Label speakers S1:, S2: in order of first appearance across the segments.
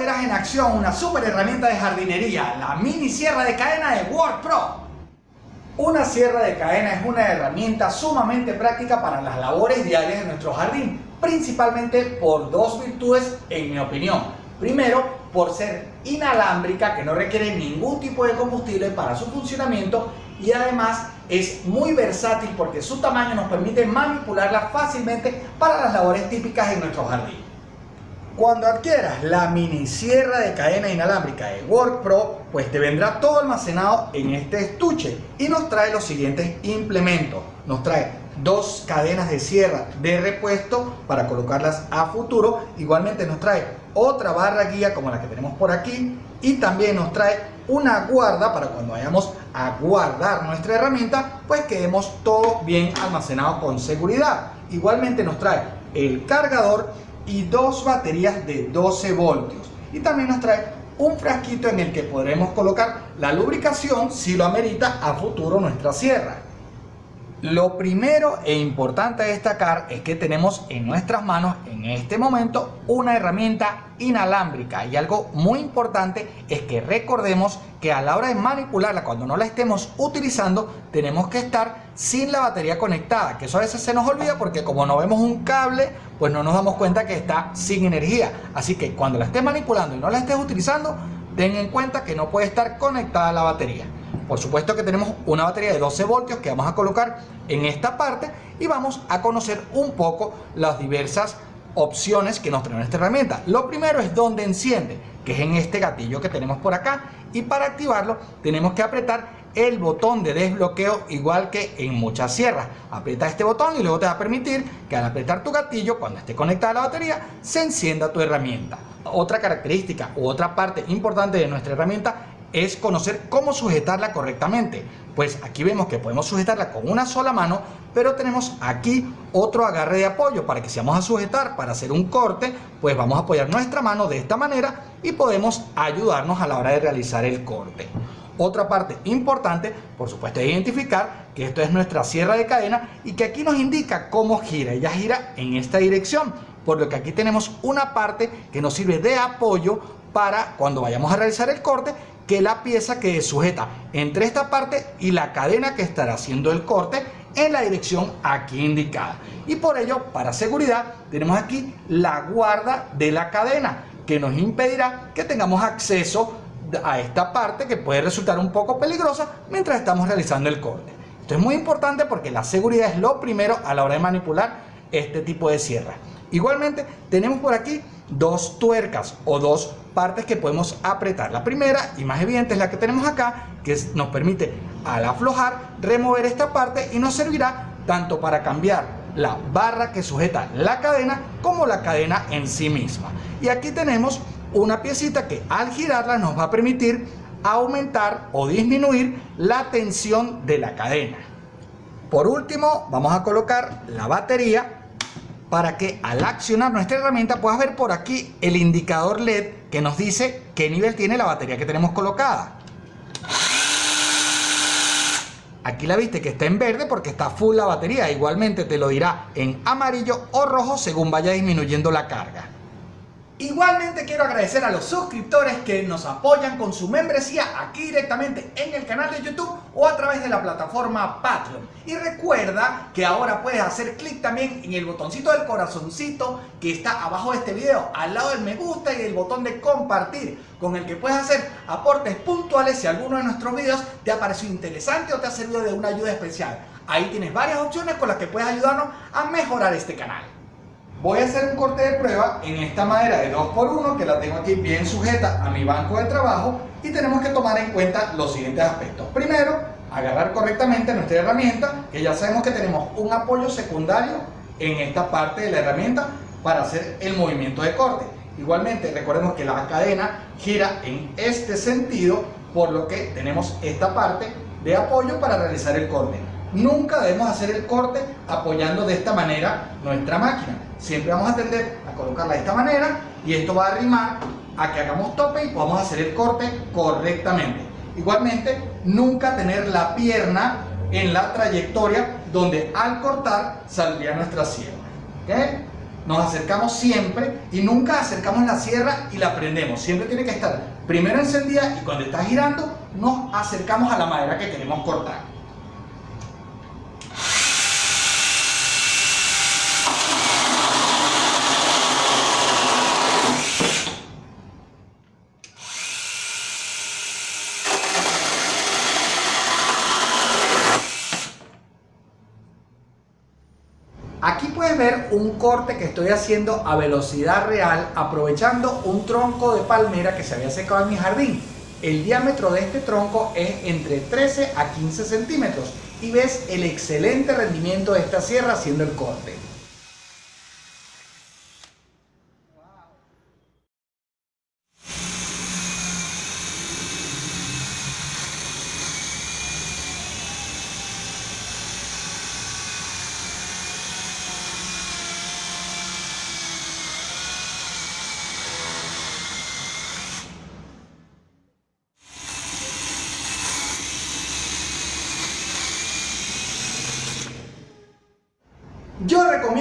S1: verás en acción una super herramienta de jardinería, la mini sierra de cadena de Word Pro. Una sierra de cadena es una herramienta sumamente práctica para las labores diarias de nuestro jardín, principalmente por dos virtudes en mi opinión. Primero, por ser inalámbrica, que no requiere ningún tipo de combustible para su funcionamiento y además es muy versátil porque su tamaño nos permite manipularla fácilmente para las labores típicas en nuestro jardín. Cuando adquieras la mini sierra de cadena inalámbrica de Work Pro, pues te vendrá todo almacenado en este estuche y nos trae los siguientes implementos. Nos trae dos cadenas de sierra de repuesto para colocarlas a futuro. Igualmente nos trae otra barra guía como la que tenemos por aquí y también nos trae una guarda para cuando vayamos a guardar nuestra herramienta, pues quedemos todo bien almacenado con seguridad. Igualmente nos trae el cargador y dos baterías de 12 voltios. Y también nos trae un frasquito en el que podremos colocar la lubricación si lo amerita a futuro nuestra sierra. Lo primero e importante destacar es que tenemos en nuestras manos en este momento una herramienta inalámbrica y algo muy importante es que recordemos que a la hora de manipularla cuando no la estemos utilizando tenemos que estar sin la batería conectada que eso a veces se nos olvida porque como no vemos un cable pues no nos damos cuenta que está sin energía así que cuando la estés manipulando y no la estés utilizando ten en cuenta que no puede estar conectada a la batería por supuesto que tenemos una batería de 12 voltios que vamos a colocar en esta parte y vamos a conocer un poco las diversas opciones que nos trae esta herramienta. Lo primero es donde enciende, que es en este gatillo que tenemos por acá y para activarlo tenemos que apretar el botón de desbloqueo igual que en muchas sierras. Aprieta este botón y luego te va a permitir que al apretar tu gatillo cuando esté conectada a la batería se encienda tu herramienta. Otra característica u otra parte importante de nuestra herramienta es conocer cómo sujetarla correctamente. Pues aquí vemos que podemos sujetarla con una sola mano, pero tenemos aquí otro agarre de apoyo para que si vamos a sujetar para hacer un corte, pues vamos a apoyar nuestra mano de esta manera y podemos ayudarnos a la hora de realizar el corte. Otra parte importante, por supuesto, es identificar que esto es nuestra sierra de cadena y que aquí nos indica cómo gira. Ella gira en esta dirección, por lo que aquí tenemos una parte que nos sirve de apoyo para cuando vayamos a realizar el corte que la pieza que sujeta entre esta parte y la cadena que estará haciendo el corte en la dirección aquí indicada. Y por ello, para seguridad, tenemos aquí la guarda de la cadena que nos impedirá que tengamos acceso a esta parte que puede resultar un poco peligrosa mientras estamos realizando el corte. Esto es muy importante porque la seguridad es lo primero a la hora de manipular este tipo de sierra. Igualmente tenemos por aquí dos tuercas o dos partes que podemos apretar. La primera y más evidente es la que tenemos acá, que nos permite al aflojar remover esta parte y nos servirá tanto para cambiar la barra que sujeta la cadena como la cadena en sí misma. Y aquí tenemos una piecita que al girarla nos va a permitir aumentar o disminuir la tensión de la cadena. Por último vamos a colocar la batería para que al accionar nuestra herramienta puedas ver por aquí el indicador LED que nos dice qué nivel tiene la batería que tenemos colocada. Aquí la viste que está en verde porque está full la batería. Igualmente te lo dirá en amarillo o rojo según vaya disminuyendo la carga. Igualmente quiero agradecer a los suscriptores que nos apoyan con su membresía aquí directamente en el canal de YouTube o a través de la plataforma Patreon. Y recuerda que ahora puedes hacer clic también en el botoncito del corazoncito que está abajo de este video, al lado del me gusta y el botón de compartir, con el que puedes hacer aportes puntuales si alguno de nuestros videos te ha parecido interesante o te ha servido de una ayuda especial. Ahí tienes varias opciones con las que puedes ayudarnos a mejorar este canal. Voy a hacer un corte de prueba en esta madera de 2x1 que la tengo aquí bien sujeta a mi banco de trabajo y tenemos que tomar en cuenta los siguientes aspectos. Primero, agarrar correctamente nuestra herramienta, que ya sabemos que tenemos un apoyo secundario en esta parte de la herramienta para hacer el movimiento de corte. Igualmente, recordemos que la cadena gira en este sentido, por lo que tenemos esta parte de apoyo para realizar el corte. Nunca debemos hacer el corte apoyando de esta manera nuestra máquina siempre vamos a tender a colocarla de esta manera y esto va a arrimar a que hagamos tope y podamos hacer el corte correctamente. Igualmente, nunca tener la pierna en la trayectoria donde al cortar saldría nuestra sierra. nos acercamos siempre y nunca acercamos la sierra y la prendemos. Siempre tiene que estar primero encendida y cuando está girando nos acercamos a la madera que queremos cortar. Aquí puedes ver un corte que estoy haciendo a velocidad real aprovechando un tronco de palmera que se había secado en mi jardín. El diámetro de este tronco es entre 13 a 15 centímetros y ves el excelente rendimiento de esta sierra haciendo el corte.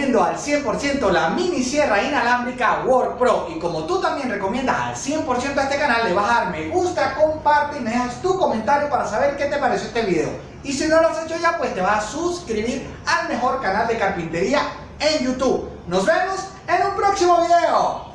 S1: Recomiendo al 100% la mini sierra inalámbrica Work Pro y como tú también recomiendas al 100% a este canal, le vas a dar me gusta, comparte y me dejas tu comentario para saber qué te pareció este video. Y si no lo has hecho ya, pues te vas a suscribir al mejor canal de carpintería en YouTube. Nos vemos en un próximo video.